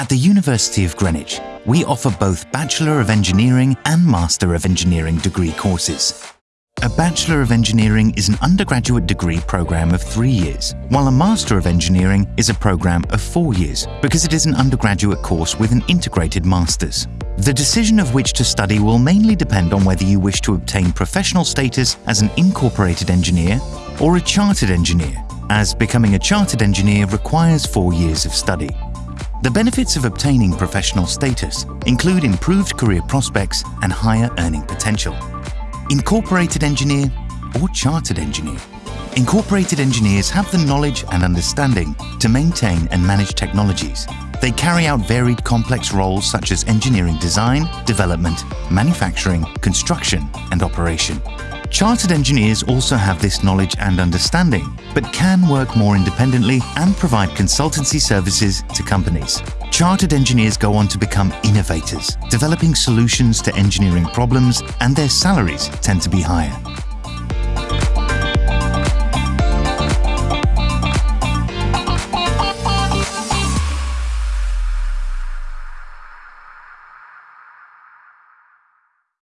At the University of Greenwich, we offer both Bachelor of Engineering and Master of Engineering degree courses. A Bachelor of Engineering is an undergraduate degree program of three years, while a Master of Engineering is a program of four years because it is an undergraduate course with an integrated Master's. The decision of which to study will mainly depend on whether you wish to obtain professional status as an incorporated engineer or a chartered engineer, as becoming a chartered engineer requires four years of study. The benefits of obtaining professional status include improved career prospects and higher earning potential. Incorporated engineer or chartered engineer. Incorporated engineers have the knowledge and understanding to maintain and manage technologies. They carry out varied complex roles such as engineering design, development, manufacturing, construction and operation. Chartered engineers also have this knowledge and understanding, but can work more independently and provide consultancy services to companies. Chartered engineers go on to become innovators, developing solutions to engineering problems and their salaries tend to be higher.